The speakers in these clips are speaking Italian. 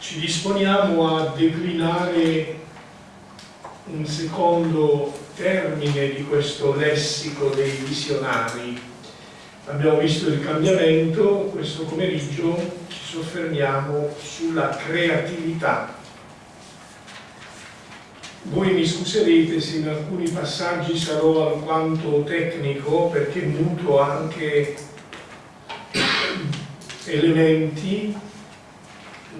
ci disponiamo a declinare un secondo termine di questo lessico dei visionari. Abbiamo visto il cambiamento, questo pomeriggio ci soffermiamo sulla creatività. Voi mi scuserete se in alcuni passaggi sarò alquanto tecnico perché muto anche elementi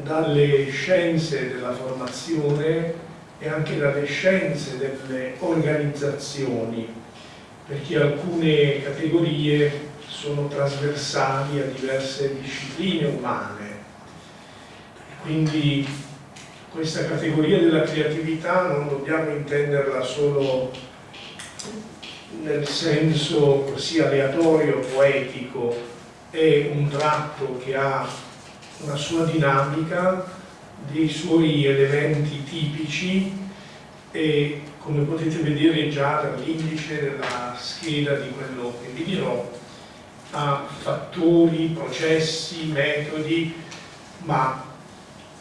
dalle scienze della formazione e anche dalle scienze delle organizzazioni, perché alcune categorie sono trasversali a diverse discipline umane. Quindi questa categoria della creatività non dobbiamo intenderla solo nel senso così aleatorio, poetico, è un tratto che ha una sua dinamica dei suoi elementi tipici e come potete vedere già dall'indice della scheda di quello che vi dirò ha fattori, processi, metodi ma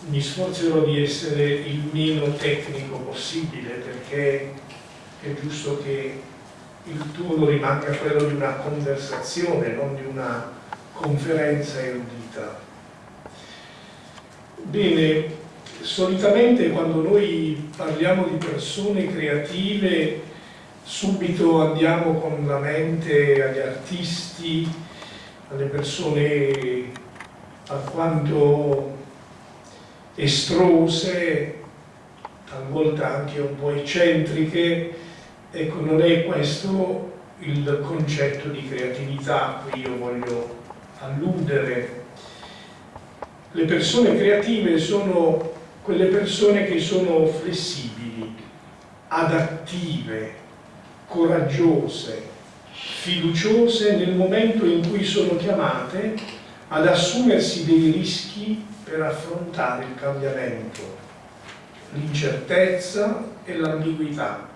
mi sforzerò di essere il meno tecnico possibile perché è giusto che il tono rimanga quello di una conversazione, non di una conferenza erudita. Bene, solitamente quando noi parliamo di persone creative subito andiamo con la mente agli artisti, alle persone alquanto estrose, talvolta anche un po' eccentriche, ecco non è questo il concetto di creatività a cui io voglio alludere le persone creative sono quelle persone che sono flessibili, adattive, coraggiose, fiduciose nel momento in cui sono chiamate ad assumersi dei rischi per affrontare il cambiamento, l'incertezza e l'ambiguità.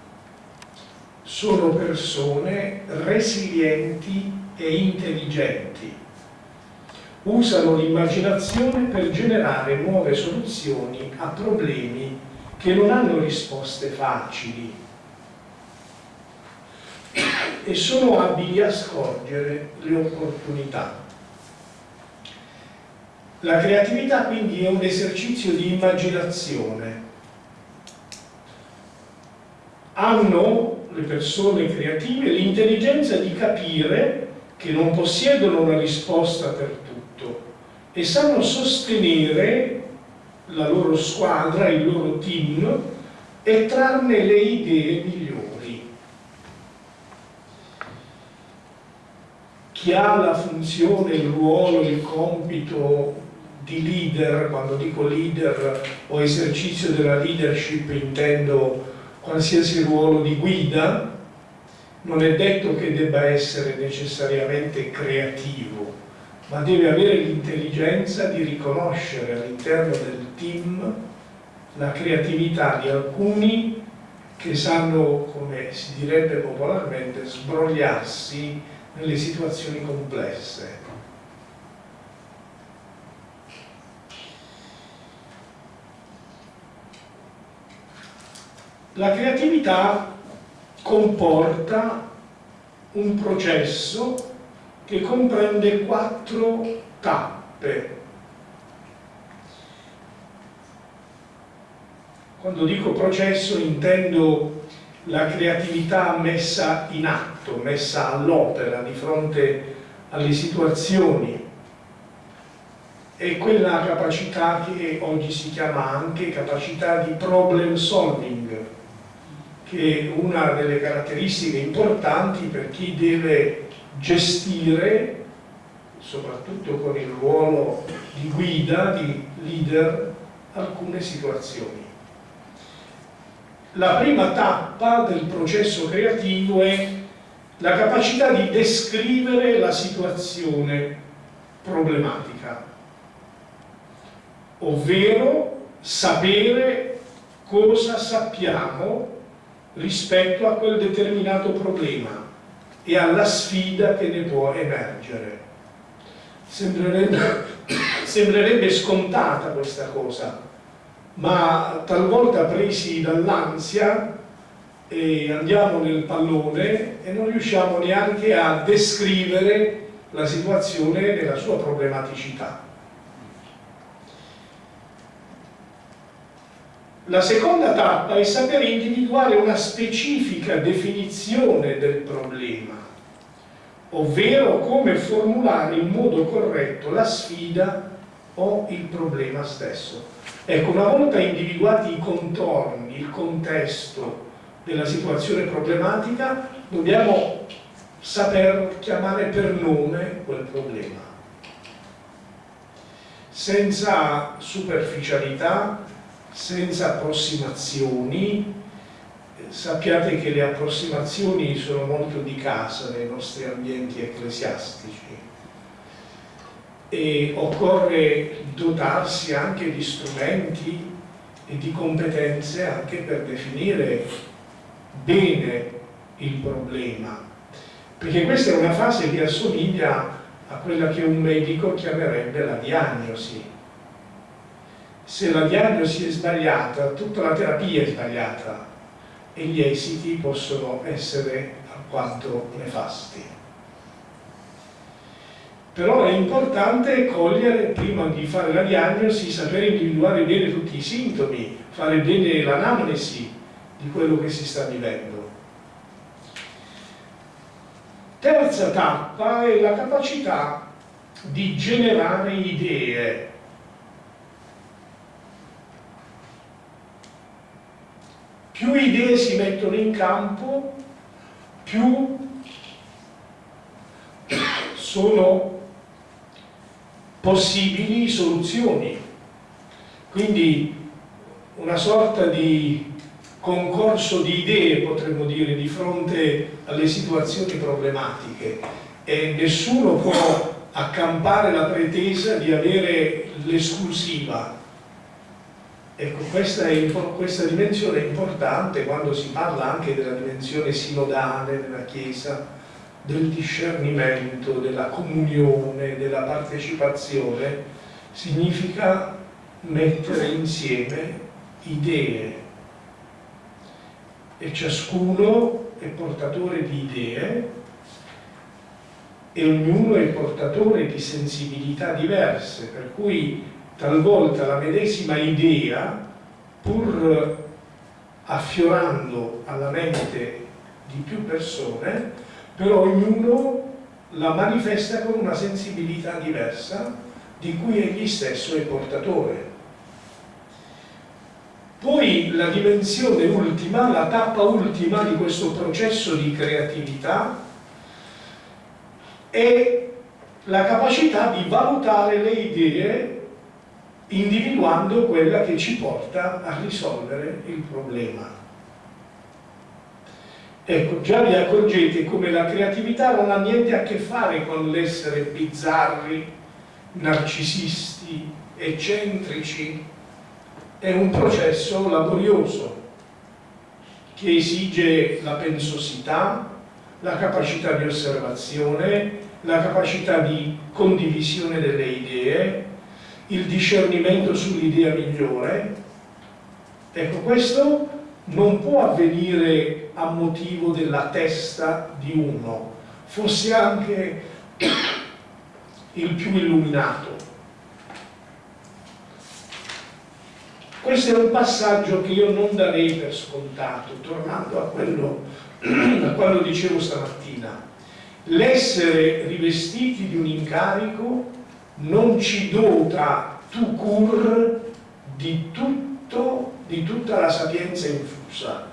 Sono persone resilienti e intelligenti usano l'immaginazione per generare nuove soluzioni a problemi che non hanno risposte facili e sono abili a scorgere le opportunità. La creatività quindi è un esercizio di immaginazione. Hanno le persone creative l'intelligenza di capire che non possiedono una risposta per e sanno sostenere la loro squadra, il loro team e trarne le idee migliori. Chi ha la funzione, il ruolo, il compito di leader, quando dico leader o esercizio della leadership intendo qualsiasi ruolo di guida, non è detto che debba essere necessariamente creativo, ma deve avere l'intelligenza di riconoscere all'interno del team la creatività di alcuni che sanno, come si direbbe popolarmente, sbrogliarsi nelle situazioni complesse. La creatività comporta un processo che comprende quattro tappe. Quando dico processo intendo la creatività messa in atto, messa all'opera di fronte alle situazioni e quella capacità che oggi si chiama anche capacità di problem solving, che è una delle caratteristiche importanti per chi deve gestire, soprattutto con il ruolo di guida, di leader, alcune situazioni. La prima tappa del processo creativo è la capacità di descrivere la situazione problematica, ovvero sapere cosa sappiamo rispetto a quel determinato problema e alla sfida che ne può emergere. Sembrerebbe sembrerebbe scontata questa cosa, ma talvolta presi dall'ansia andiamo nel pallone e non riusciamo neanche a descrivere la situazione nella sua problematicità. La seconda tappa è sapere individuare una specifica definizione del problema, ovvero come formulare in modo corretto la sfida o il problema stesso. Ecco, una volta individuati i contorni, il contesto della situazione problematica, dobbiamo saper chiamare per nome quel problema. Senza superficialità, senza approssimazioni, sappiate che le approssimazioni sono molto di casa nei nostri ambienti ecclesiastici e occorre dotarsi anche di strumenti e di competenze anche per definire bene il problema. Perché questa è una fase che assomiglia a quella che un medico chiamerebbe la diagnosi se la diagnosi è sbagliata tutta la terapia è sbagliata e gli esiti possono essere alquanto nefasti però è importante cogliere, prima di fare la diagnosi, sapere individuare bene tutti i sintomi, fare bene l'anamnesi di quello che si sta vivendo. Terza tappa è la capacità di generare idee. Più idee si mettono in campo, più sono possibili soluzioni. Quindi una sorta di concorso di idee, potremmo dire, di fronte alle situazioni problematiche e nessuno può accampare la pretesa di avere l'esclusiva. Ecco, questa, è, questa dimensione è importante quando si parla anche della dimensione sinodale della Chiesa, del discernimento, della comunione, della partecipazione, significa mettere insieme idee. E ciascuno è portatore di idee e ognuno è portatore di sensibilità diverse, per cui talvolta la medesima idea, pur affiorando alla mente di più persone, però ognuno la manifesta con una sensibilità diversa di cui egli stesso è portatore. Poi la dimensione ultima, la tappa ultima di questo processo di creatività è la capacità di valutare le idee individuando quella che ci porta a risolvere il problema. Ecco, già vi accorgete come la creatività non ha niente a che fare con l'essere bizzarri, narcisisti, eccentrici, è un processo laborioso che esige la pensosità, la capacità di osservazione, la capacità di condivisione delle idee, il discernimento sull'idea migliore. Ecco, questo non può avvenire a motivo della testa di uno, fosse anche il più illuminato. Questo è un passaggio che io non darei per scontato, tornando a quello a quando dicevo stamattina. L'essere rivestiti di un incarico non ci dota tu cur di, tutto, di tutta la sapienza infusa.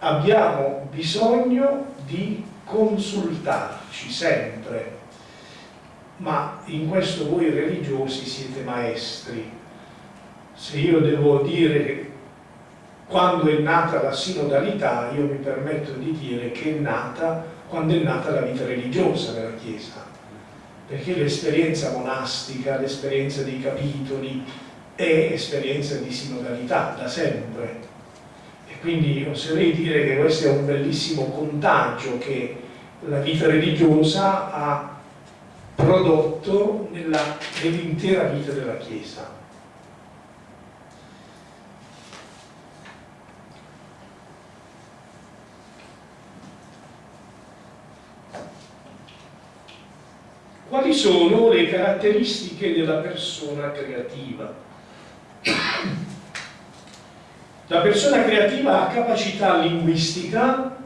Abbiamo bisogno di consultarci sempre ma in questo voi religiosi siete maestri. Se io devo dire che quando è nata la sinodalità, io mi permetto di dire che è nata quando è nata la vita religiosa della Chiesa, perché l'esperienza monastica, l'esperienza dei capitoli è esperienza di sinodalità da sempre. E quindi oserei dire che questo è un bellissimo contagio che la vita religiosa ha prodotto nell'intera vita della Chiesa. Quali sono le caratteristiche della persona creativa? La persona creativa ha capacità linguistica,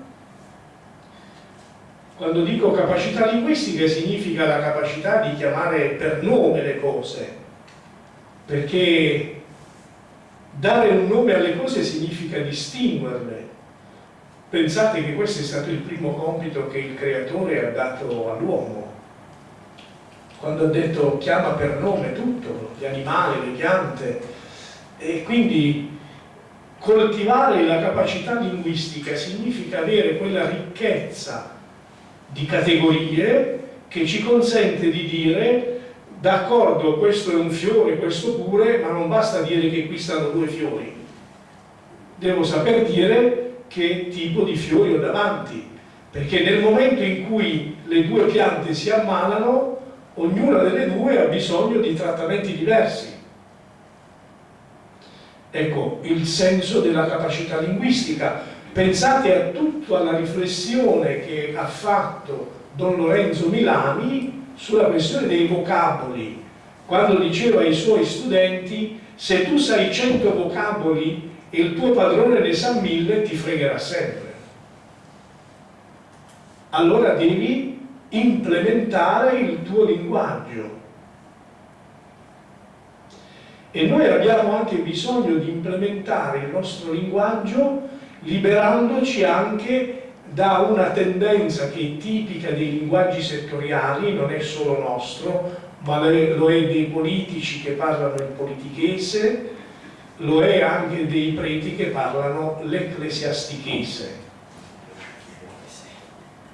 quando dico capacità linguistica significa la capacità di chiamare per nome le cose, perché dare un nome alle cose significa distinguerle. Pensate che questo è stato il primo compito che il creatore ha dato all'uomo quando ha detto chiama per nome tutto, gli animali, le piante, e quindi coltivare la capacità linguistica significa avere quella ricchezza di categorie che ci consente di dire d'accordo questo è un fiore, questo pure, ma non basta dire che qui stanno due fiori, devo saper dire che tipo di fiori ho davanti, perché nel momento in cui le due piante si ammalano ognuna delle due ha bisogno di trattamenti diversi. Ecco, il senso della capacità linguistica. Pensate a tutta la riflessione che ha fatto Don Lorenzo Milani sulla questione dei vocaboli, quando diceva ai suoi studenti se tu sai 100 vocaboli e il tuo padrone ne sa mille ti fregherà sempre. Allora devi implementare il tuo linguaggio. E noi abbiamo anche bisogno di implementare il nostro linguaggio liberandoci anche da una tendenza che è tipica dei linguaggi settoriali, non è solo nostro, ma lo è dei politici che parlano il politichese, lo è anche dei preti che parlano l'ecclesiastichese.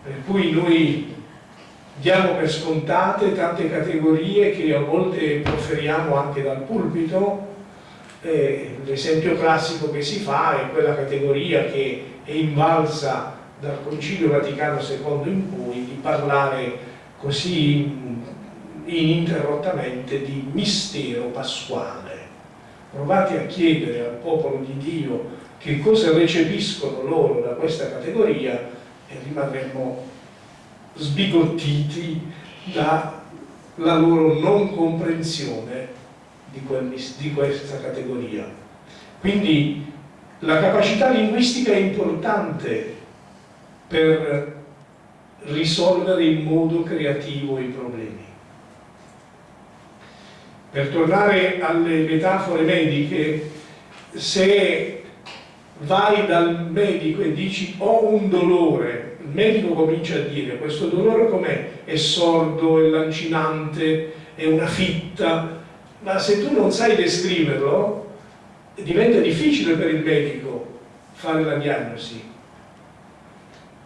Per cui noi diamo per scontate tante categorie che a volte proferiamo anche dal pulpito. Eh, l'esempio classico che si fa è quella categoria che è invalsa dal Concilio Vaticano II in poi di parlare così ininterrottamente di mistero pasquale. Provate a chiedere al popolo di Dio che cosa recepiscono loro da questa categoria e rimarremo sbigottiti dalla loro non comprensione di, quel, di questa categoria. Quindi la capacità linguistica è importante per risolvere in modo creativo i problemi. Per tornare alle metafore mediche, se vai dal medico e dici ho un dolore il medico comincia a dire questo dolore com'è? È sordo, è lancinante, è una fitta, ma se tu non sai descriverlo diventa difficile per il medico fare la diagnosi.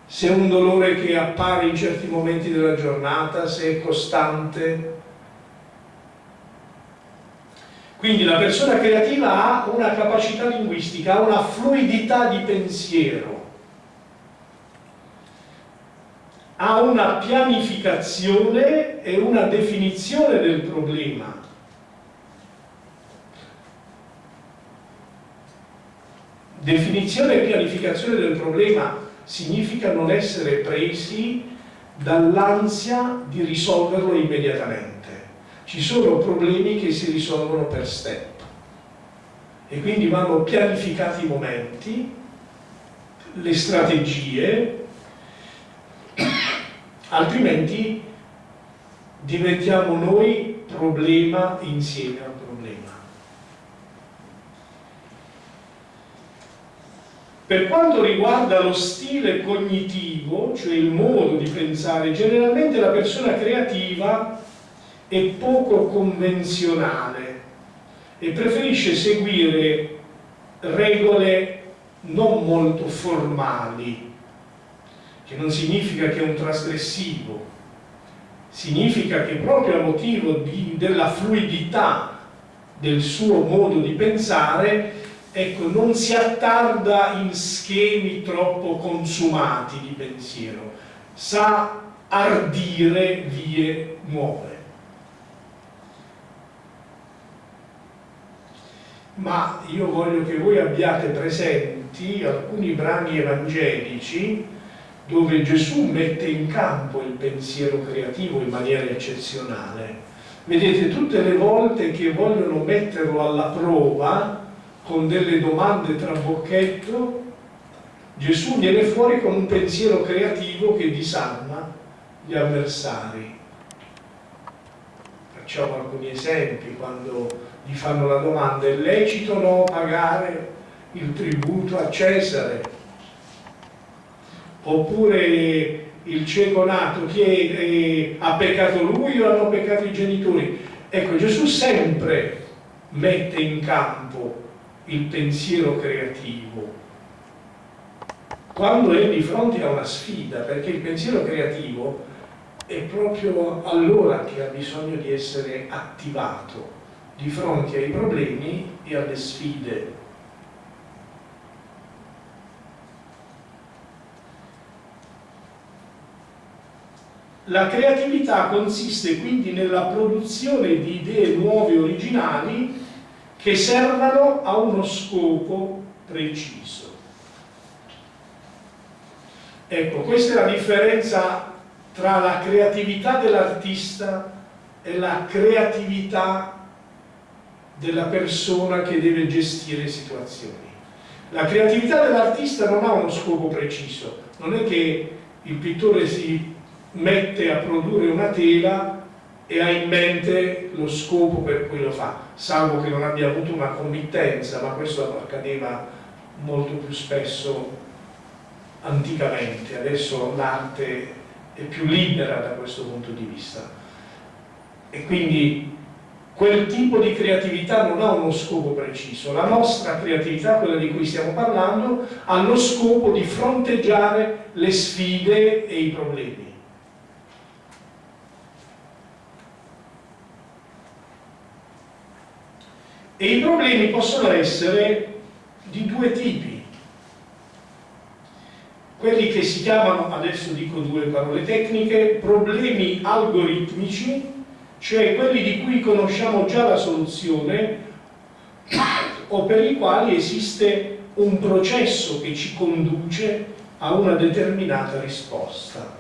Se è un dolore che appare in certi momenti della giornata, se è costante. Quindi la persona creativa ha una capacità linguistica, ha una fluidità di pensiero ha una pianificazione e una definizione del problema. Definizione e pianificazione del problema significa non essere presi dall'ansia di risolverlo immediatamente. Ci sono problemi che si risolvono per step e quindi vanno pianificati i momenti, le strategie, altrimenti diventiamo noi problema insieme al problema. Per quanto riguarda lo stile cognitivo, cioè il modo di pensare, generalmente la persona creativa è poco convenzionale e preferisce seguire regole non molto formali che non significa che è un trasgressivo, significa che proprio a motivo di, della fluidità del suo modo di pensare, ecco, non si attarda in schemi troppo consumati di pensiero, sa ardire vie nuove. Ma io voglio che voi abbiate presenti alcuni brani evangelici dove Gesù mette in campo il pensiero creativo in maniera eccezionale. Vedete, tutte le volte che vogliono metterlo alla prova con delle domande tra bocchetto, Gesù viene fuori con un pensiero creativo che disarma gli avversari. Facciamo alcuni esempi, quando gli fanno la domanda è lecito o no pagare il tributo a Cesare? Oppure il cieco nato chiede ha peccato lui o hanno peccato i genitori? Ecco, Gesù sempre mette in campo il pensiero creativo quando è di fronte a una sfida, perché il pensiero creativo è proprio allora che ha bisogno di essere attivato di fronte ai problemi e alle sfide. La creatività consiste quindi nella produzione di idee nuove originali che servano a uno scopo preciso. Ecco, questa è la differenza tra la creatività dell'artista e la creatività della persona che deve gestire situazioni. La creatività dell'artista non ha uno scopo preciso, non è che il pittore si mette a produrre una tela e ha in mente lo scopo per cui lo fa, salvo che non abbia avuto una committenza, ma questo accadeva molto più spesso anticamente, adesso l'arte è più libera da questo punto di vista. E quindi quel tipo di creatività non ha uno scopo preciso. La nostra creatività, quella di cui stiamo parlando ha lo scopo di fronteggiare le sfide e i problemi e i problemi possono essere di due tipi quelli che si chiamano, adesso dico due parole tecniche, problemi algoritmici, cioè quelli di cui conosciamo già la soluzione o per i quali esiste un processo che ci conduce a una determinata risposta.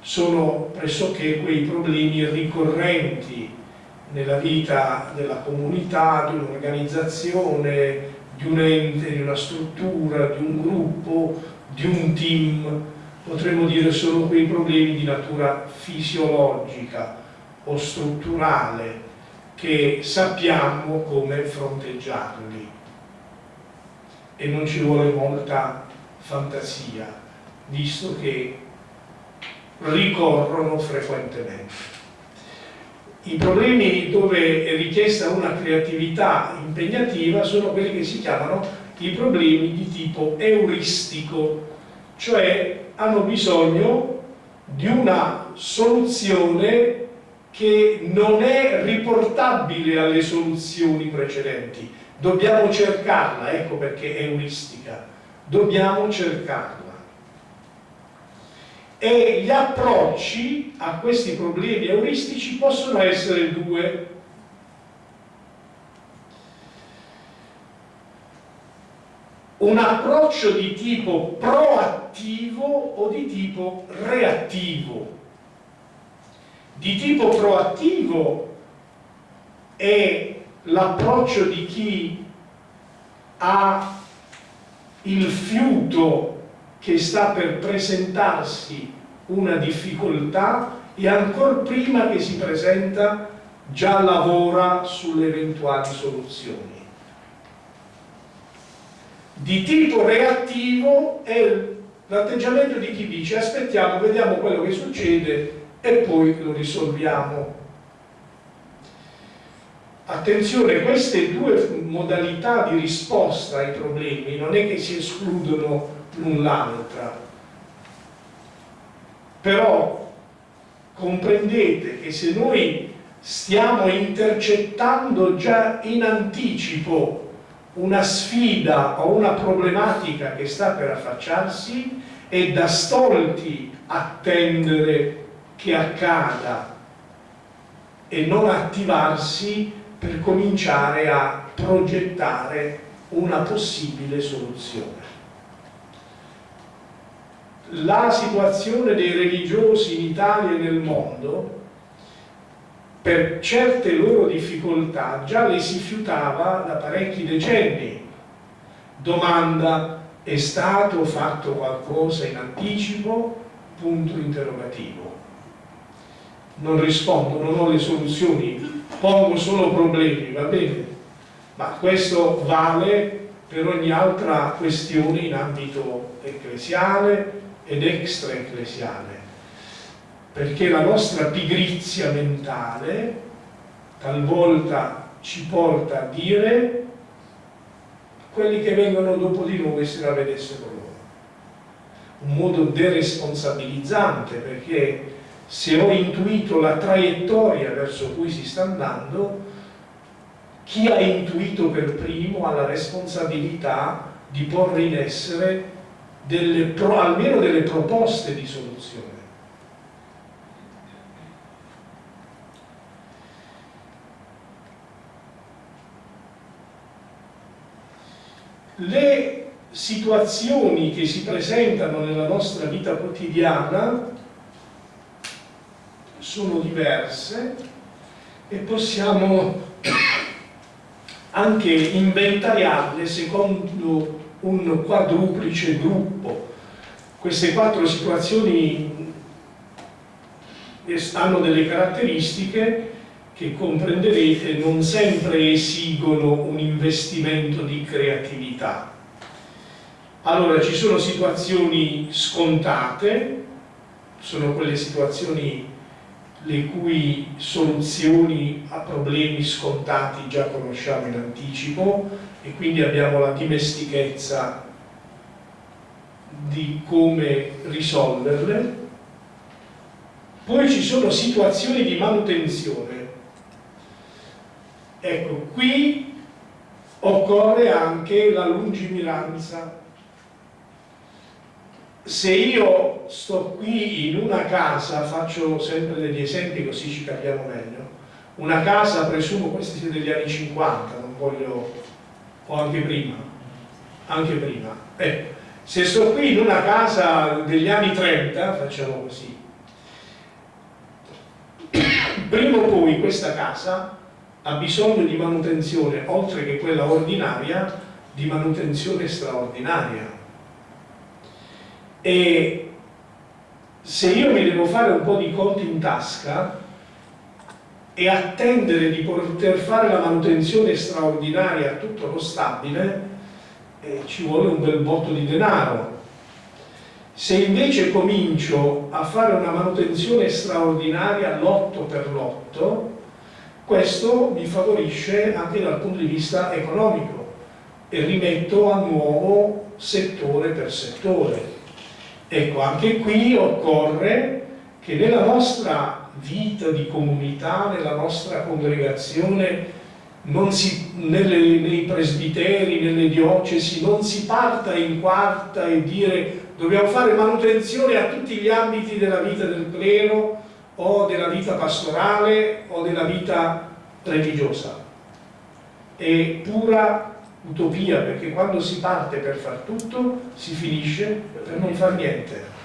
Sono pressoché quei problemi ricorrenti nella vita della comunità, di un'organizzazione, di un ente, di una struttura, di un gruppo, di un team, potremmo dire solo quei problemi di natura fisiologica o strutturale che sappiamo come fronteggiarli e non ci vuole molta fantasia visto che ricorrono frequentemente. I problemi dove è richiesta una creatività impegnativa sono quelli che si chiamano i problemi di tipo euristico, cioè hanno bisogno di una soluzione che non è riportabile alle soluzioni precedenti. Dobbiamo cercarla, ecco perché è euristica, dobbiamo cercarla. E gli approcci a questi problemi euristici possono essere due un approccio di tipo proattivo o di tipo reattivo. Di tipo proattivo è l'approccio di chi ha il fiuto che sta per presentarsi una difficoltà e ancora prima che si presenta già lavora sulle eventuali soluzioni di tipo reattivo è l'atteggiamento di chi dice aspettiamo, vediamo quello che succede e poi lo risolviamo. Attenzione, queste due modalità di risposta ai problemi non è che si escludono l'un l'altra, però comprendete che se noi stiamo intercettando già in anticipo una sfida o una problematica che sta per affacciarsi e da stolti attendere che accada e non attivarsi per cominciare a progettare una possibile soluzione. La situazione dei religiosi in Italia e nel mondo per certe loro difficoltà già le si fiutava da parecchi decenni. Domanda, è stato fatto qualcosa in anticipo? Punto interrogativo. Non rispondo, non ho le soluzioni, pongo solo problemi, va bene? Ma questo vale per ogni altra questione in ambito ecclesiale ed extra ecclesiale perché la nostra pigrizia mentale talvolta ci porta a dire quelli che vengono dopo di noi se la vedessero loro. Un modo deresponsabilizzante perché se ho intuito la traiettoria verso cui si sta andando, chi ha intuito per primo ha la responsabilità di porre in essere delle, almeno delle proposte di soluzione. le situazioni che si presentano nella nostra vita quotidiana sono diverse e possiamo anche inventariarle secondo un quadruplice gruppo. Queste quattro situazioni hanno delle caratteristiche che comprenderete non sempre esigono un investimento di creatività. Allora ci sono situazioni scontate, sono quelle situazioni le cui soluzioni a problemi scontati già conosciamo in anticipo e quindi abbiamo la dimestichezza di come risolverle. Poi ci sono situazioni di manutenzione Ecco, qui occorre anche la lungimiranza. Se io sto qui in una casa, faccio sempre degli esempi così ci capiamo meglio, una casa, presumo questi siete degli anni 50, non voglio, o anche prima, anche prima. Ecco, se sto qui in una casa degli anni 30, facciamo così, prima o poi questa casa ha bisogno di manutenzione, oltre che quella ordinaria, di manutenzione straordinaria. E se io mi devo fare un po' di conti in tasca e attendere di poter fare la manutenzione straordinaria a tutto lo stabile, eh, ci vuole un bel botto di denaro. Se invece comincio a fare una manutenzione straordinaria lotto per lotto, questo mi favorisce anche dal punto di vista economico e rimetto a nuovo settore per settore. Ecco, anche qui occorre che nella nostra vita di comunità, nella nostra congregazione, si, nelle, nei presbiteri, nelle diocesi, non si parta in quarta e dire dobbiamo fare manutenzione a tutti gli ambiti della vita del clero, o della vita pastorale o della vita religiosa. È pura utopia perché quando si parte per far tutto si finisce per non far niente.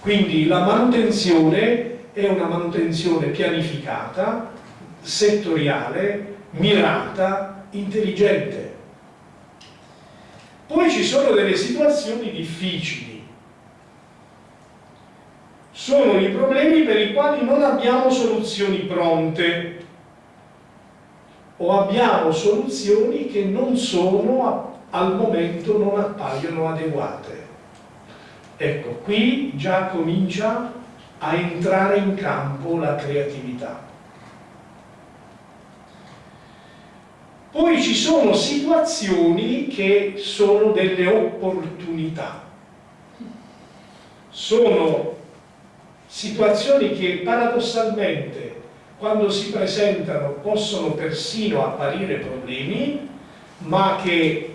Quindi la manutenzione è una manutenzione pianificata, settoriale, mirata, intelligente. Poi ci sono delle situazioni difficili sono i problemi per i quali non abbiamo soluzioni pronte o abbiamo soluzioni che non sono, al momento non appaiono adeguate. Ecco, qui già comincia a entrare in campo la creatività. Poi ci sono situazioni che sono delle opportunità, sono situazioni che paradossalmente quando si presentano possono persino apparire problemi, ma che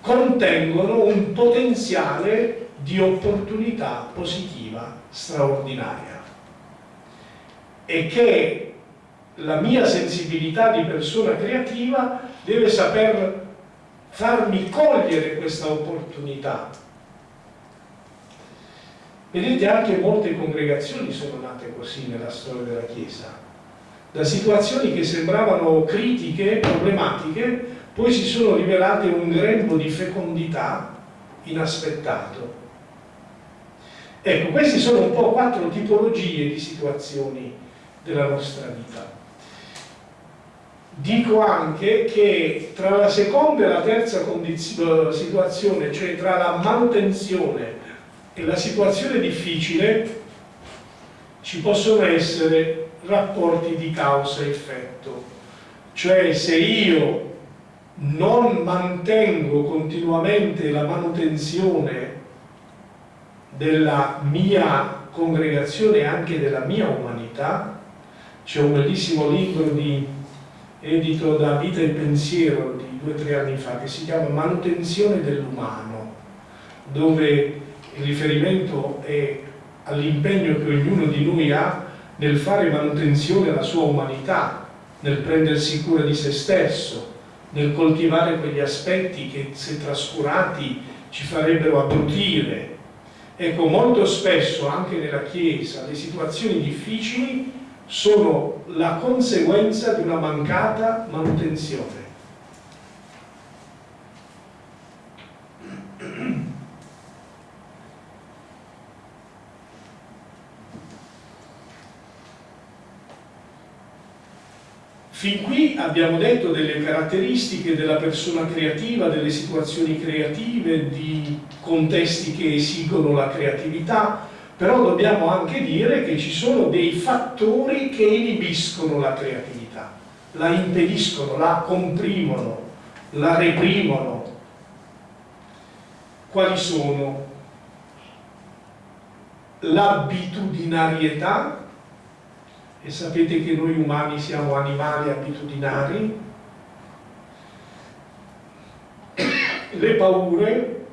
contengono un potenziale di opportunità positiva straordinaria e che la mia sensibilità di persona creativa deve saper farmi cogliere questa opportunità. Vedete anche molte congregazioni sono nate così nella storia della Chiesa, da situazioni che sembravano critiche, problematiche, poi si sono rivelate un grembo di fecondità inaspettato. Ecco, queste sono un po' quattro tipologie di situazioni della nostra vita. Dico anche che tra la seconda e la terza situazione, cioè tra la manutenzione e la situazione difficile, ci possono essere rapporti di causa-effetto. Cioè se io non mantengo continuamente la manutenzione della mia congregazione e anche della mia umanità, c'è un bellissimo libro di edito da Vita e Pensiero di due o tre anni fa, che si chiama Manutenzione dell'umano, dove il riferimento è all'impegno che ognuno di noi ha nel fare manutenzione alla sua umanità, nel prendersi cura di se stesso, nel coltivare quegli aspetti che se trascurati ci farebbero abbrutire. Ecco, molto spesso anche nella Chiesa le situazioni difficili sono la conseguenza di una mancata manutenzione. Fin qui abbiamo detto delle caratteristiche della persona creativa, delle situazioni creative, di contesti che esigono la creatività, però dobbiamo anche dire che ci sono dei fattori che inibiscono la creatività, la impediscono, la comprimono, la reprimono. Quali sono? L'abitudinarietà, e sapete che noi umani siamo animali abitudinari, le paure,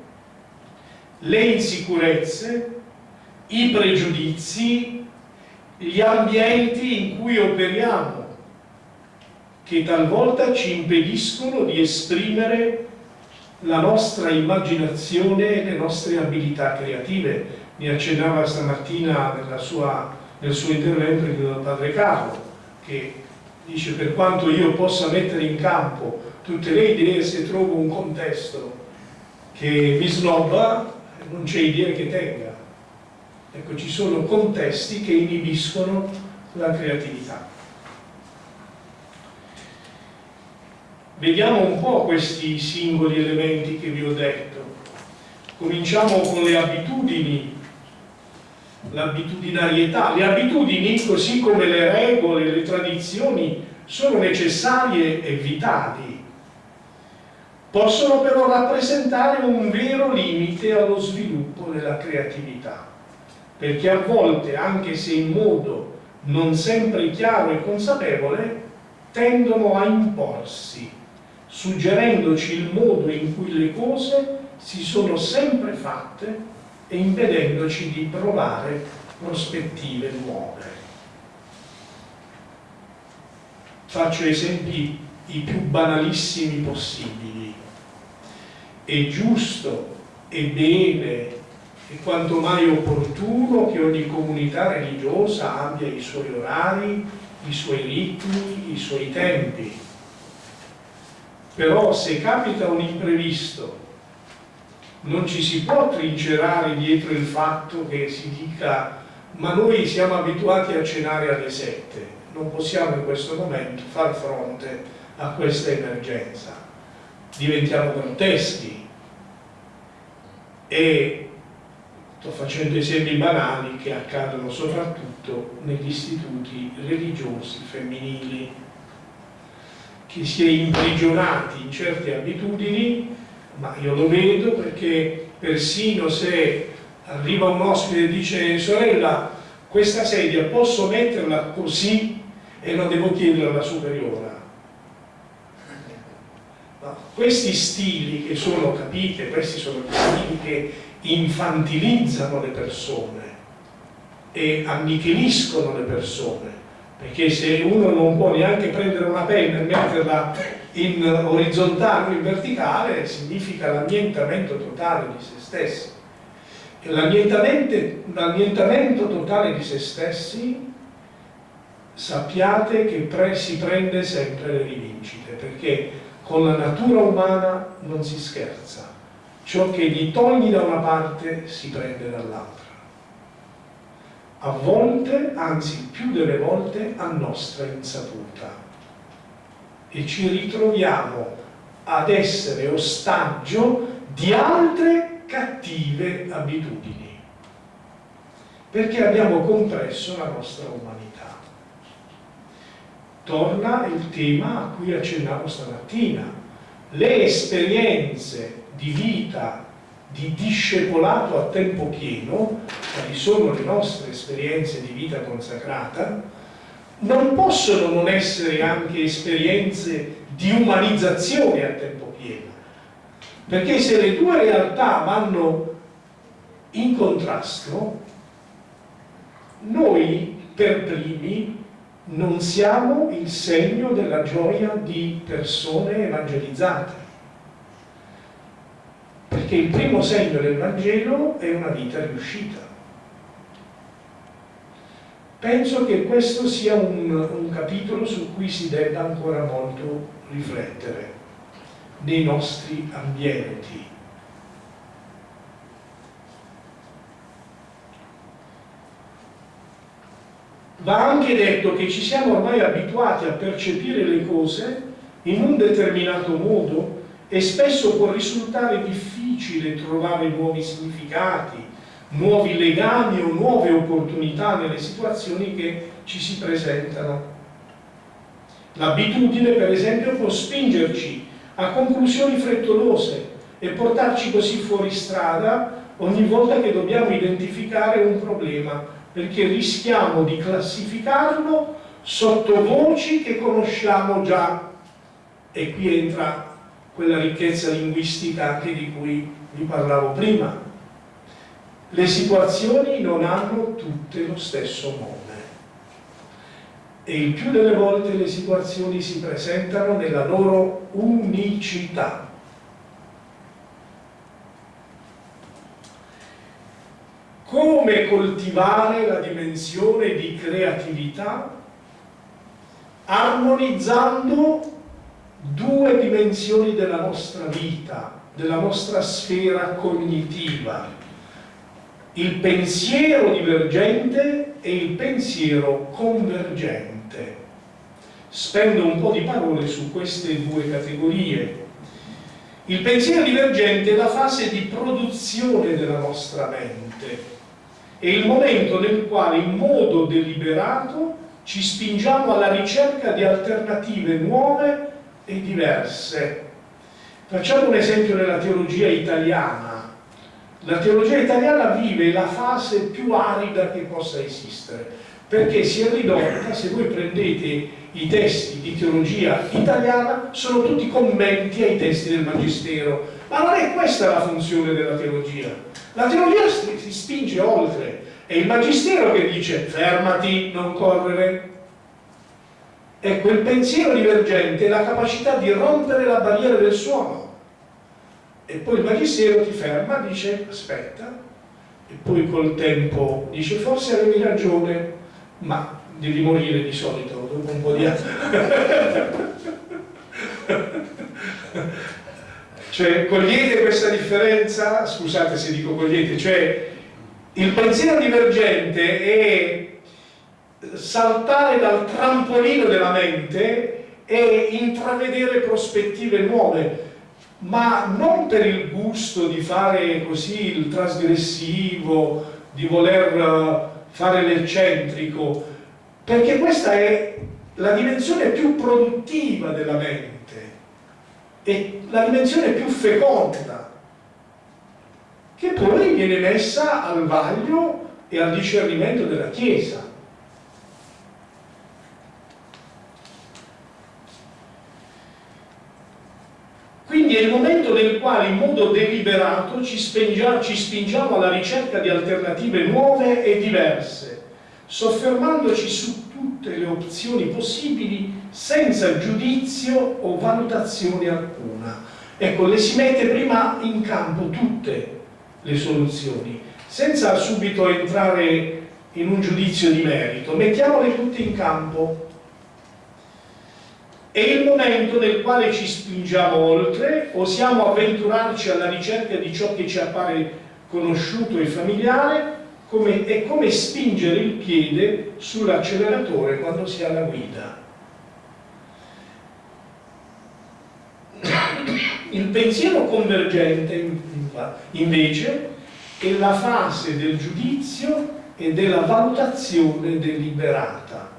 le insicurezze, i pregiudizi, gli ambienti in cui operiamo, che talvolta ci impediscono di esprimere la nostra immaginazione e le nostre abilità creative. Mi accennava stamattina sua, nel suo intervento il padre Carlo, che dice per quanto io possa mettere in campo tutte le idee, se trovo un contesto che mi snobba, non c'è idea che tenga. Ecco, ci sono contesti che inibiscono la creatività. Vediamo un po' questi singoli elementi che vi ho detto. Cominciamo con le abitudini, l'abitudinarietà. Le abitudini, così come le regole, le tradizioni, sono necessarie e vitali. Possono però rappresentare un vero limite allo sviluppo della creatività perché a volte, anche se in modo non sempre chiaro e consapevole, tendono a imporsi, suggerendoci il modo in cui le cose si sono sempre fatte e impedendoci di provare prospettive nuove. Faccio esempi i più banalissimi possibili. È giusto, è bene, è quanto mai opportuno che ogni comunità religiosa abbia i suoi orari, i suoi ritmi, i suoi tempi. Però se capita un imprevisto, non ci si può trincerare dietro il fatto che si dica ma noi siamo abituati a cenare alle sette, non possiamo in questo momento far fronte a questa emergenza. Diventiamo grotteschi e sto facendo esempi banali che accadono soprattutto negli istituti religiosi femminili che si è imprigionati in certe abitudini ma io lo vedo perché persino se arriva un ospite e dice sorella questa sedia posso metterla così e non devo chiedere alla superiora No? Questi stili che sono, capite, questi sono stili che infantilizzano le persone e annichiliscono le persone perché se uno non può neanche prendere una penna e metterla in orizzontale o in verticale significa l'annientamento totale di se stessi. L'annientamento totale di se stessi sappiate che pre si prende sempre le rivincite perché con la natura umana non si scherza. Ciò che gli togli da una parte si prende dall'altra a volte, anzi più delle volte, a nostra insaputa. E ci ritroviamo ad essere ostaggio di altre cattive abitudini, perché abbiamo compresso la nostra umanità. Torna il tema a cui accennavo stamattina, le esperienze di vita di discepolato a tempo pieno, quali sono le nostre esperienze di vita consacrata, non possono non essere anche esperienze di umanizzazione a tempo pieno. Perché se le due realtà vanno in contrasto, noi per primi non siamo il segno della gioia di persone evangelizzate perché il primo segno del Vangelo è una vita riuscita. Penso che questo sia un, un capitolo su cui si debba ancora molto riflettere nei nostri ambienti. Va anche detto che ci siamo ormai abituati a percepire le cose in un determinato modo e spesso può risultare difficile trovare nuovi significati, nuovi legami o nuove opportunità nelle situazioni che ci si presentano. L'abitudine, per esempio, può spingerci a conclusioni frettolose e portarci così fuori strada ogni volta che dobbiamo identificare un problema, perché rischiamo di classificarlo sotto voci che conosciamo già. E qui entra quella ricchezza linguistica anche di cui vi parlavo prima. Le situazioni non hanno tutte lo stesso nome e il più delle volte le situazioni si presentano nella loro unicità. Come coltivare la dimensione di creatività armonizzando due dimensioni della nostra vita, della nostra sfera cognitiva, il pensiero divergente e il pensiero convergente. Spendo un po' di parole su queste due categorie. Il pensiero divergente è la fase di produzione della nostra mente, è il momento nel quale in modo deliberato ci spingiamo alla ricerca di alternative nuove e diverse. Facciamo un esempio nella teologia italiana. La teologia italiana vive la fase più arida che possa esistere, perché si è ridotta, se voi prendete i testi di teologia italiana, sono tutti commenti ai testi del Magistero. Ma non è questa la funzione della teologia. La teologia si spinge oltre. È il Magistero che dice fermati, non correre, Ecco, il pensiero divergente è la capacità di rompere la barriera del suono. E poi il magistero ti ferma, dice aspetta, e poi col tempo dice forse avevi ragione, ma devi morire di solito dopo un po' di anni. cioè, cogliete questa differenza? Scusate se dico cogliete, cioè il pensiero divergente è saltare dal trampolino della mente e intravedere prospettive nuove, ma non per il gusto di fare così il trasgressivo, di voler eh, fare l'eccentrico, perché questa è la dimensione più produttiva della mente, è la dimensione più feconda, che poi viene messa al vaglio e al discernimento della Chiesa. Quindi il momento nel quale in modo deliberato ci spingiamo, ci spingiamo alla ricerca di alternative nuove e diverse, soffermandoci su tutte le opzioni possibili senza giudizio o valutazione alcuna. Ecco, le si mette prima in campo tutte le soluzioni, senza subito entrare in un giudizio di merito, mettiamole tutte in campo è il momento nel quale ci spingiamo oltre, osiamo avventurarci alla ricerca di ciò che ci appare conosciuto e familiare, come, è come spingere il piede sull'acceleratore quando si ha la guida. Il pensiero convergente, invece, è la fase del giudizio e della valutazione deliberata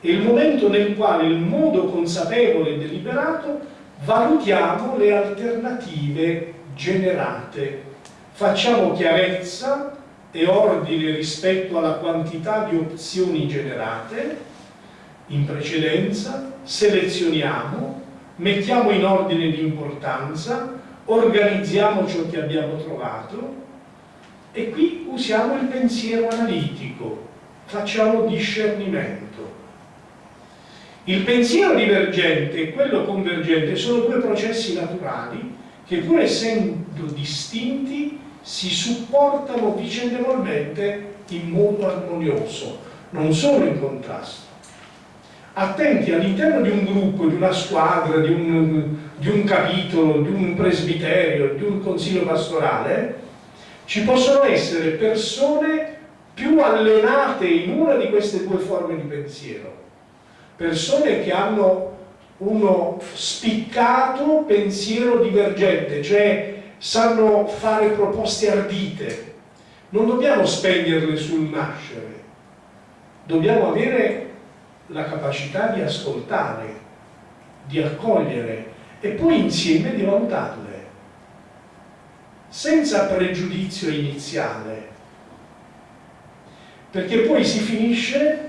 è il momento nel quale in modo consapevole e deliberato valutiamo le alternative generate, facciamo chiarezza e ordine rispetto alla quantità di opzioni generate. In precedenza, selezioniamo, mettiamo in ordine di importanza, organizziamo ciò che abbiamo trovato e qui usiamo il pensiero analitico, facciamo discernimento. Il pensiero divergente e quello convergente sono due processi naturali che pur essendo distinti si supportano vicendevolmente in modo armonioso, non sono in contrasto. Attenti all'interno di un gruppo, di una squadra, di un, di un capitolo, di un presbiterio, di un consiglio pastorale, ci possono essere persone più allenate in una di queste due forme di pensiero persone che hanno uno spiccato pensiero divergente, cioè sanno fare proposte ardite. Non dobbiamo spegnerle sul nascere, dobbiamo avere la capacità di ascoltare, di accogliere e poi insieme di valutarle, senza pregiudizio iniziale, perché poi si finisce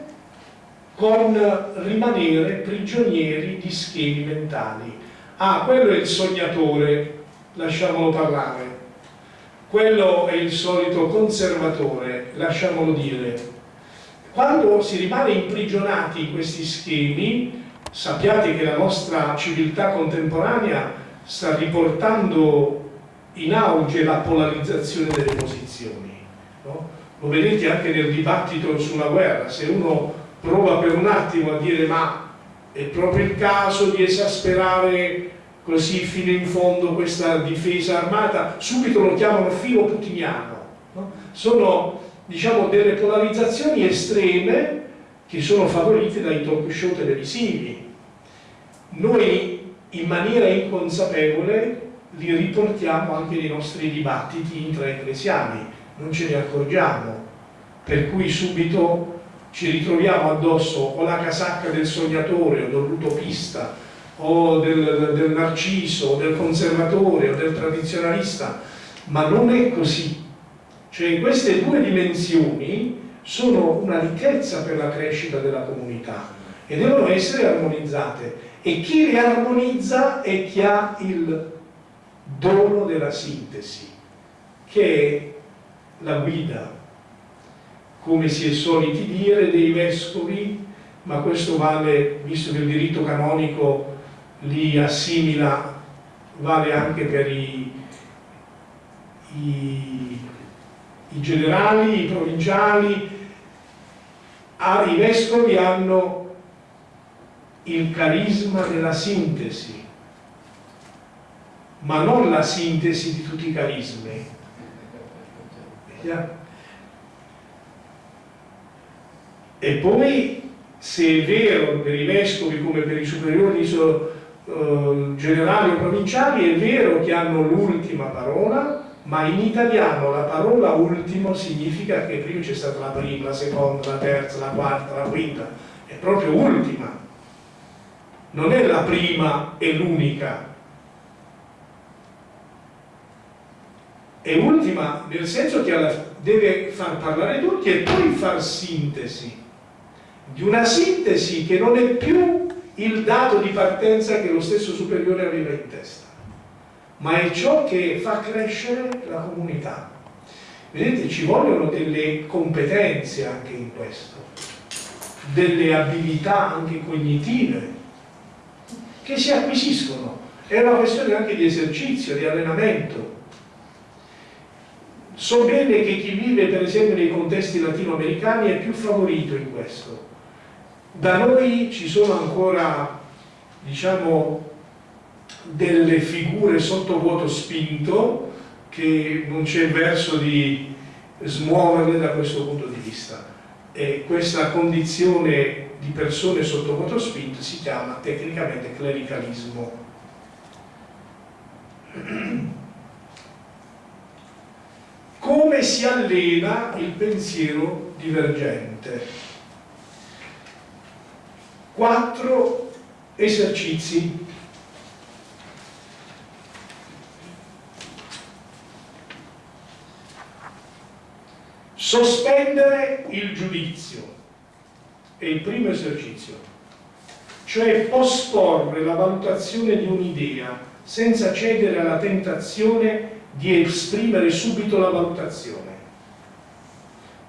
con rimanere prigionieri di schemi mentali. Ah, quello è il sognatore, lasciamolo parlare. Quello è il solito conservatore, lasciamolo dire. Quando si rimane imprigionati in questi schemi, sappiate che la nostra civiltà contemporanea sta riportando in auge la polarizzazione delle posizioni. No? Lo vedete anche nel dibattito sulla guerra, se uno prova per un attimo a dire ma è proprio il caso di esasperare così fino in fondo questa difesa armata, subito lo chiamano filo putiniano. No? Sono diciamo, delle polarizzazioni estreme che sono favorite dai talk show televisivi. Noi in maniera inconsapevole li riportiamo anche nei nostri dibattiti intraecclesiali, non ce ne accorgiamo, per cui subito ci ritroviamo addosso o la casacca del sognatore o dell'utopista o del, del narciso o del conservatore o del tradizionalista ma non è così. Cioè queste due dimensioni sono una ricchezza per la crescita della comunità e devono essere armonizzate. E chi le armonizza è chi ha il dono della sintesi che è la guida come si è soliti dire, dei vescovi, ma questo vale, visto che il diritto canonico li assimila, vale anche per i, i, i generali, i provinciali, ah, i vescovi hanno il carisma della sintesi, ma non la sintesi di tutti i carismi. Yeah. E poi, se è vero per i vescovi come per i superiori uh, generali o provinciali, è vero che hanno l'ultima parola, ma in italiano la parola ultimo significa che prima c'è stata la prima, la seconda, la terza, la quarta, la quinta, è proprio ultima. Non è la prima e l'unica. È ultima nel senso che deve far parlare tutti e poi far sintesi di una sintesi che non è più il dato di partenza che lo stesso superiore aveva in testa. ma è ciò che fa crescere la comunità. Vedete, ci vogliono delle competenze anche in questo, delle abilità anche cognitive che si acquisiscono. È una questione anche di esercizio, di allenamento. So bene che chi vive per esempio nei contesti latinoamericani è più favorito in questo. Da noi ci sono ancora, diciamo, delle figure sotto vuoto spinto che non c'è verso di smuoverle da questo punto di vista. E questa condizione di persone sotto vuoto spinto si chiama tecnicamente clericalismo. Come si allena il pensiero divergente? Quattro esercizi Sospendere il giudizio è il primo esercizio, cioè posporre la valutazione di un'idea senza cedere alla tentazione di esprimere subito la valutazione.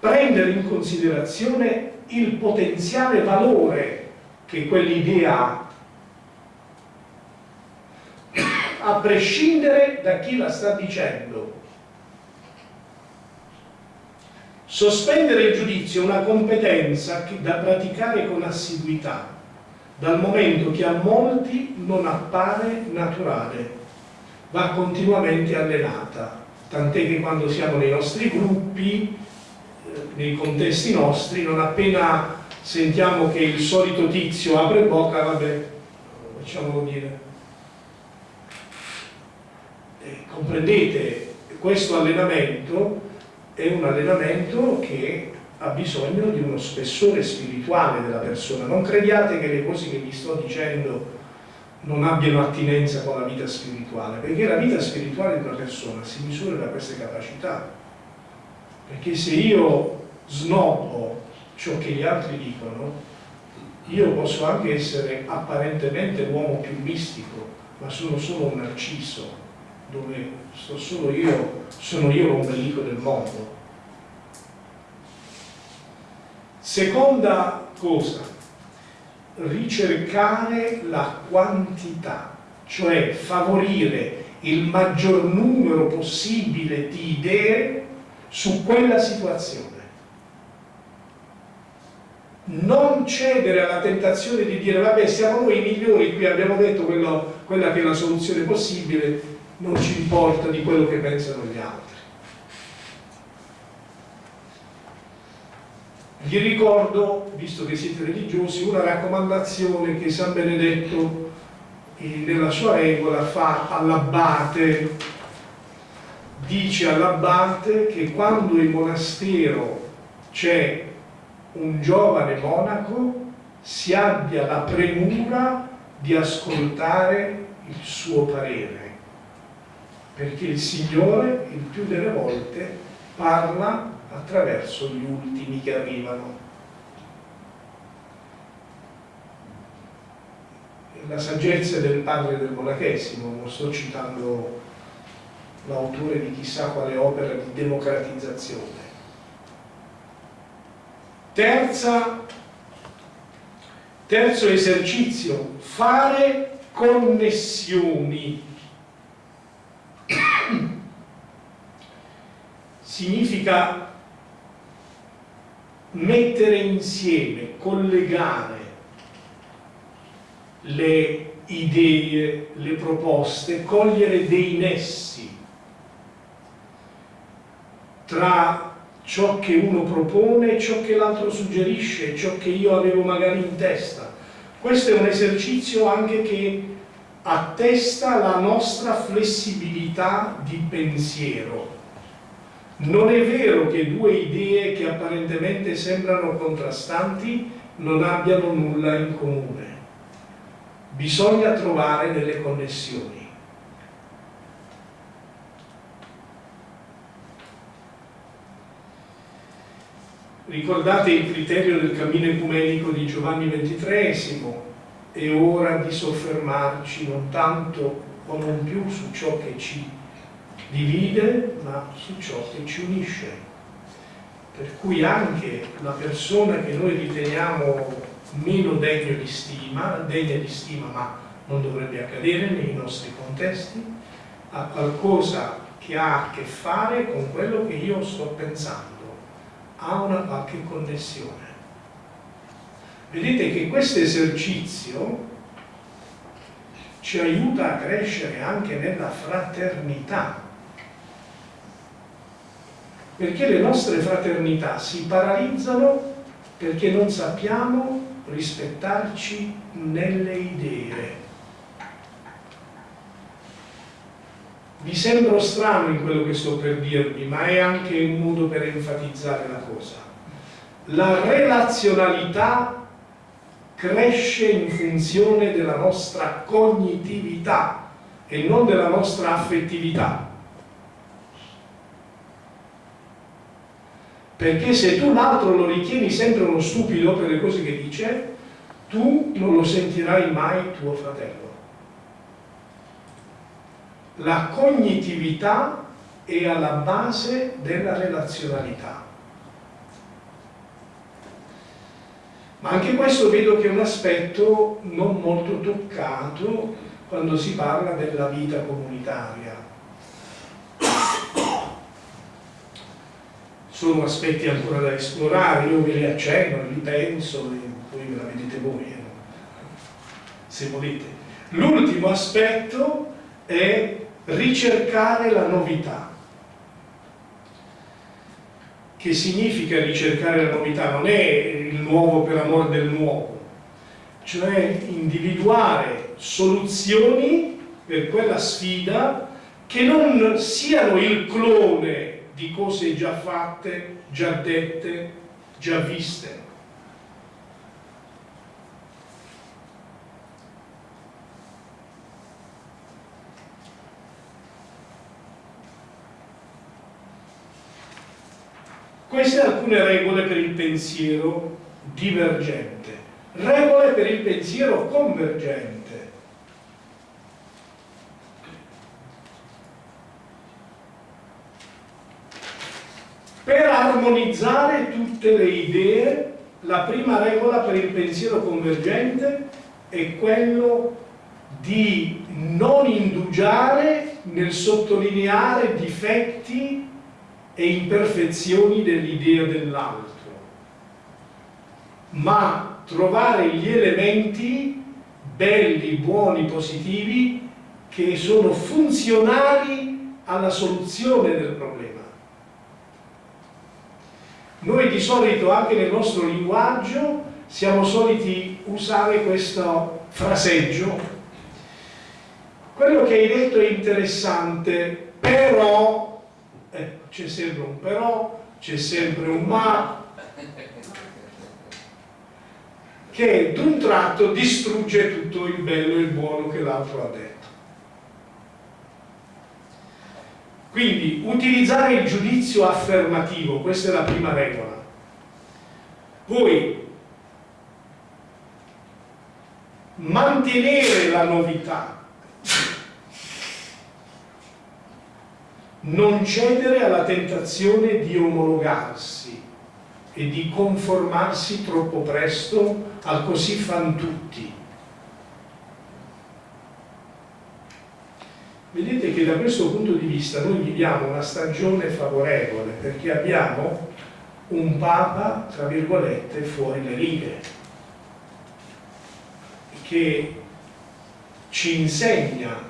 Prendere in considerazione il potenziale valore che quell'idea ha, a prescindere da chi la sta dicendo Sospendere il giudizio è una competenza da praticare con assiduità, dal momento che a molti non appare naturale, va continuamente allenata, tant'è che quando siamo nei nostri gruppi, eh, nei contesti nostri, non appena sentiamo che il solito tizio apre bocca, vabbè, facciamolo dire. E comprendete, questo allenamento è un allenamento che ha bisogno di uno spessore spirituale della persona. Non crediate che le cose che vi sto dicendo non abbiano attinenza con la vita spirituale, perché la vita spirituale di una persona si misura da queste capacità. Perché se io snobbo ciò che gli altri dicono, io posso anche essere apparentemente l'uomo più mistico, ma sono solo un narciso, dove sto solo io, sono io l'ombelico del mondo. Seconda cosa, ricercare la quantità, cioè favorire il maggior numero possibile di idee su quella situazione. Non cedere alla tentazione di dire vabbè siamo noi i migliori, qui abbiamo detto quello, quella che è la soluzione possibile, non ci importa di quello che pensano gli altri. Vi ricordo, visto che siete religiosi, una raccomandazione che San Benedetto eh, nella sua regola fa all'abbate, dice all'abbate che quando in monastero c'è un giovane monaco si abbia la premura di ascoltare il suo parere perché il Signore il più delle volte parla attraverso gli ultimi che arrivano. La saggezza del padre del monachesimo, non sto citando l'autore di chissà quale opera di democratizzazione. Terza, terzo esercizio, fare connessioni. Significa mettere insieme, collegare le idee, le proposte, cogliere dei nessi tra ciò che uno propone ciò che l'altro suggerisce, ciò che io avevo magari in testa. Questo è un esercizio anche che attesta la nostra flessibilità di pensiero non è vero che due idee che apparentemente sembrano contrastanti non abbiano nulla in comune. Bisogna trovare delle connessioni. Ricordate il criterio del cammino ecumenico di Giovanni XXIII? È ora di soffermarci non tanto o non più su ciò che ci divide, ma su ciò che ci unisce. Per cui anche la persona che noi riteniamo meno degno di stima, degna di stima ma non dovrebbe accadere nei nostri contesti, ha qualcosa che ha a che fare con quello che io sto pensando, ha una qualche connessione. Vedete che questo esercizio ci aiuta a crescere anche nella fraternità, perché le nostre fraternità si paralizzano perché non sappiamo rispettarci nelle idee. Vi sembro strano in quello che sto per dirvi, ma è anche un modo per enfatizzare la cosa. La relazionalità cresce in funzione della nostra cognitività e non della nostra affettività. Perché se tu l'altro lo ritieni sempre uno stupido per le cose che dice, tu non lo sentirai mai tuo fratello. La cognitività è alla base della relazionalità. Ma anche questo vedo che è un aspetto non molto toccato quando si parla della vita comunitaria. Sono aspetti ancora da esplorare, io ve li accenno, li penso e poi ve la vedete voi, eh? se volete. L'ultimo aspetto è ricercare la novità. Che significa ricercare la novità? Non è il nuovo per amor del nuovo, cioè individuare soluzioni per quella sfida che non siano il clone di cose già fatte, già dette, già viste. Queste alcune regole per il pensiero divergente, regole per il pensiero convergente. Per armonizzare tutte le idee, la prima regola per il pensiero convergente è quello di non indugiare nel sottolineare difetti e imperfezioni dell'idea dell'altro, ma trovare gli elementi belli, buoni, positivi che sono funzionali alla soluzione del problema. Noi di solito anche nel nostro linguaggio siamo soliti usare questo fraseggio. Quello che hai detto è interessante, però eh, c'è sempre un però, c'è sempre un ma, che d'un tratto distrugge tutto il bello e il buono che l'altro ha detto. Quindi utilizzare il giudizio affermativo, questa è la prima regola. Poi mantenere la novità non cedere alla tentazione di omologarsi e di conformarsi troppo presto al così fan tutti. Vedete che da questo punto di vista noi viviamo una stagione favorevole perché abbiamo un Papa, tra virgolette, fuori le righe, che ci insegna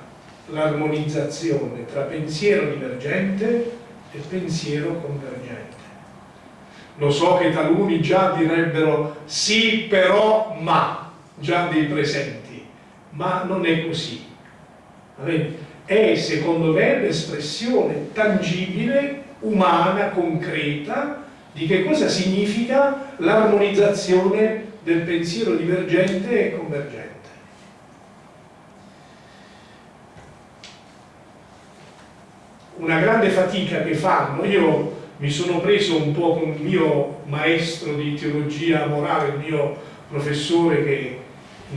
l'armonizzazione tra pensiero divergente e pensiero convergente. Lo so che taluni già direbbero sì, però, ma, già dei presenti, ma non è così. È, secondo me, l'espressione tangibile, umana, concreta, di che cosa significa l'armonizzazione del pensiero divergente e convergente. Una grande fatica che fanno. Io mi sono preso un po' con il mio maestro di teologia morale, il mio professore che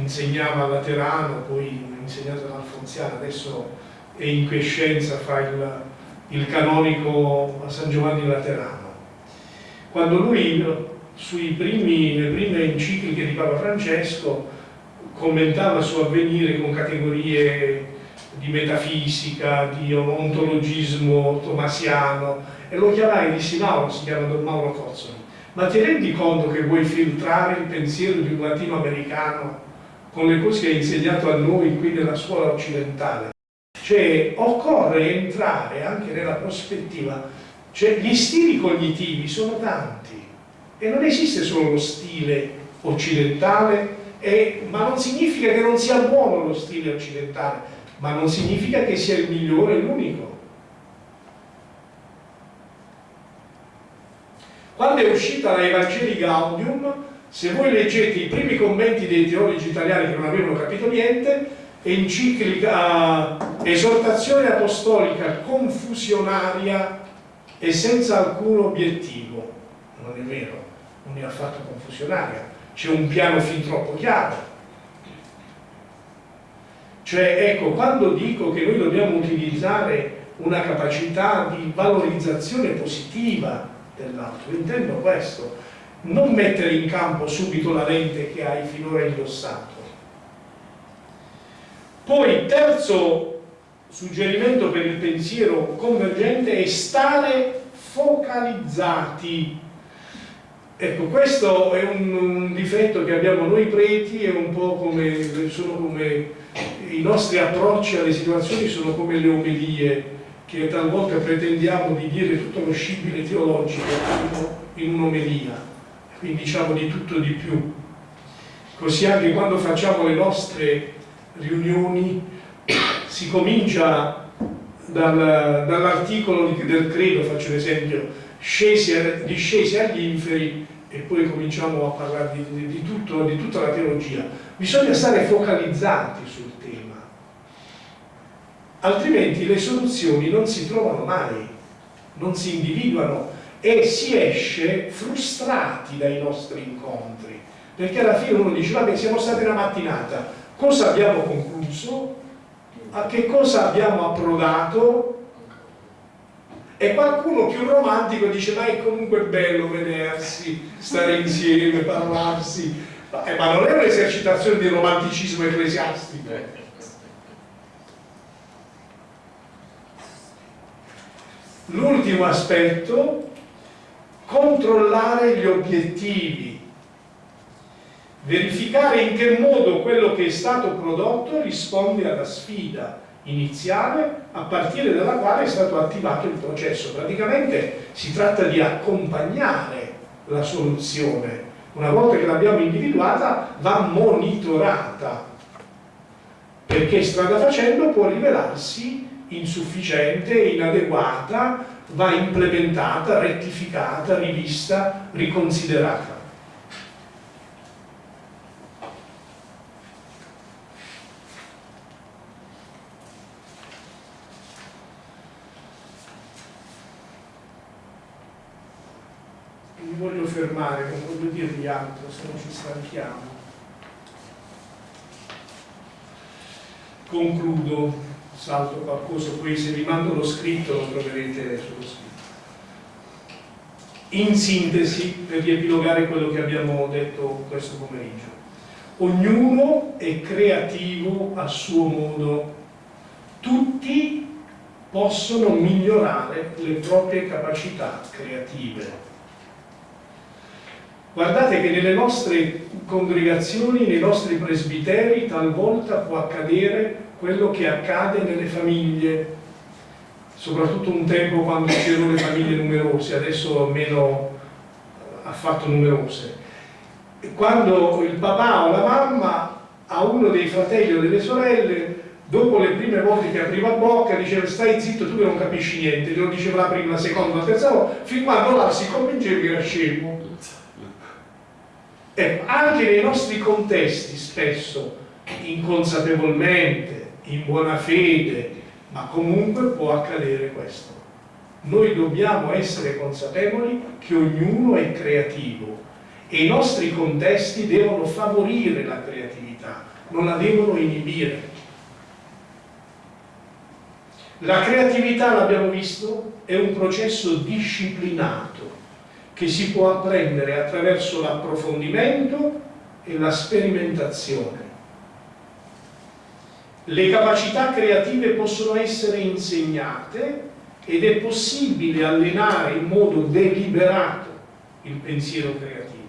insegnava a Laterano, poi ha insegnato all'Alfonsiano, adesso è in quiescenza, fa il, il canonico a San Giovanni Laterano. Quando lui primi, le prime encicliche di Papa Francesco commentava il suo avvenire con categorie di metafisica, di ontologismo tomasiano e lo chiamai dissi Mauro, si chiama Don Mauro Cozzoli ma ti rendi conto che vuoi filtrare il pensiero di un latinoamericano con le cose che hai insegnato a noi qui nella scuola occidentale? Cioè, occorre entrare anche nella prospettiva, cioè gli stili cognitivi sono tanti e non esiste solo lo stile occidentale, e, ma non significa che non sia buono lo stile occidentale, ma non significa che sia il migliore e l'unico. Quando è uscita la Evangeli Gaudium, se voi leggete i primi commenti dei teologi italiani che non avevano capito niente, enciclica, esortazione apostolica confusionaria e senza alcun obiettivo. Non è vero, non è affatto confusionaria, c'è un piano fin troppo chiaro. Cioè, ecco, quando dico che noi dobbiamo utilizzare una capacità di valorizzazione positiva dell'altro. Intendo questo, non mettere in campo subito la lente che hai finora indossato. Poi, terzo suggerimento per il pensiero convergente è stare focalizzati. Ecco, questo è un, un difetto che abbiamo noi preti, è un po' come, sono come i nostri approcci alle situazioni sono come le omelie che talvolta pretendiamo di dire tutto lo scibile teologico in un'omelia, quindi diciamo di tutto di più. Così anche quando facciamo le nostre riunioni si comincia dal, dall'articolo del credo, faccio un esempio, scesi, discesi agli inferi e poi cominciamo a parlare di, di, tutto, di tutta la teologia. Bisogna stare focalizzati sul altrimenti le soluzioni non si trovano mai, non si individuano e si esce frustrati dai nostri incontri, perché alla fine uno dice, vabbè siamo stati una mattinata, cosa abbiamo concluso? A che cosa abbiamo approdato? E qualcuno più romantico dice, ma è comunque bello vedersi, stare insieme, parlarsi, ma, eh, non è un'esercitazione di romanticismo ecclesiastico. L'ultimo aspetto, controllare gli obiettivi, verificare in che modo quello che è stato prodotto risponde alla sfida iniziale a partire dalla quale è stato attivato il processo. Praticamente si tratta di accompagnare la soluzione. Una volta che l'abbiamo individuata va monitorata perché strada facendo può rivelarsi insufficiente, inadeguata, va implementata, rettificata, rivista, riconsiderata. Mi voglio fermare, non voglio dirvi altro, se non ci stanchiamo. Concludo salto qualcosa, poi se vi mando lo scritto lo troverete sullo scritto. In sintesi, per riepilogare quello che abbiamo detto questo pomeriggio, ognuno è creativo a suo modo, tutti possono migliorare le proprie capacità creative. Guardate che nelle nostre congregazioni, nei nostri presbiteri, talvolta può accadere quello che accade nelle famiglie, soprattutto un tempo quando c'erano le famiglie numerose, adesso meno eh, affatto numerose. Quando il papà o la mamma a uno dei fratelli o delle sorelle, dopo le prime volte che apriva bocca, diceva stai zitto, tu che non capisci niente, glielo diceva la prima, la seconda, la terza volta, fin quando là si convinceva che era scemo. Ecco, anche nei nostri contesti spesso, inconsapevolmente, in buona fede, ma comunque può accadere questo. Noi dobbiamo essere consapevoli che ognuno è creativo e i nostri contesti devono favorire la creatività, non la devono inibire. La creatività, l'abbiamo visto, è un processo disciplinato che si può apprendere attraverso l'approfondimento e la sperimentazione. Le capacità creative possono essere insegnate ed è possibile allenare in modo deliberato il pensiero creativo.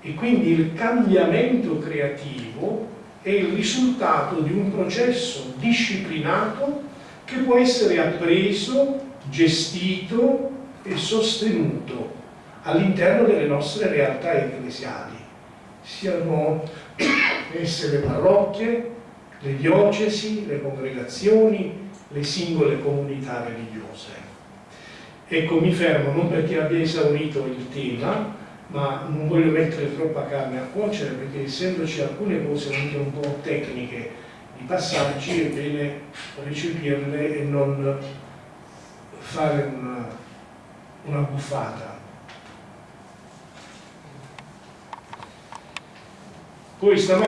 E quindi il cambiamento creativo è il risultato di un processo disciplinato che può essere appreso, gestito e sostenuto all'interno delle nostre realtà ecclesiali, siano esse le parrocchie, le diocesi, le congregazioni, le singole comunità religiose. Ecco, mi fermo non perché abbia esaurito il tema, ma non voglio mettere troppa carne a cuocere perché essendoci alcune cose anche un po' tecniche di passaggi è bene recepirle e non fare una, una buffata. Poi stamattina